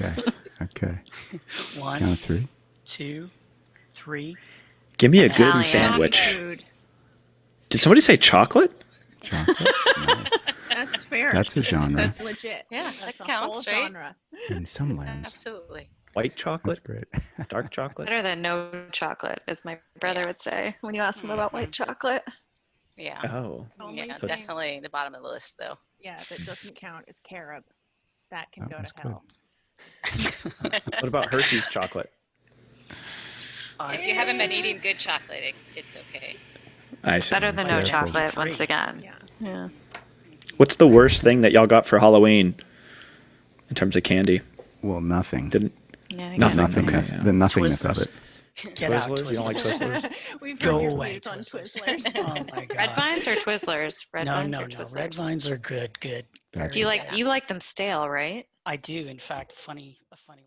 Okay. Okay. One, Count of three. two, three. Give me a good Italian. sandwich. Food. Did somebody say chocolate? Chocolate. nice. That's fair. That's a genre. That's legit. Yeah, That's that a counts, whole right? genre. In some lands. Absolutely. White That's chocolate? great. Dark chocolate? Better than no chocolate, as my brother would say when you ask him about white mm-hmm. chocolate. Yeah. Oh. Only Yeah, So definitely the bottom of the list, though. yeah, that doesn't count is carob. That can That go was to good. Hell. What about Hershey's chocolate? Uh, If you haven't been eating good chocolate, it, it's okay. I see. Better than no chocolate, once again. Yeah. Yeah. What's the worst thing that y'all got for Halloween in terms of candy? Well, nothing. Didn't Yeah, I Nothing. Nothingness. Okay, yeah. The nothingness of it. Get out, Twizzlers? You don't like Twizzlers. Twizzlers? We've Go heard away, views on Twizzlers. Twizzlers. Oh my god. Red vines or Twizzlers? Red no, vines no, or no. Twizzlers? Red vines are good. Good. That's Do you Very like good. you like them stale, right? I do. In fact, funny. A funny.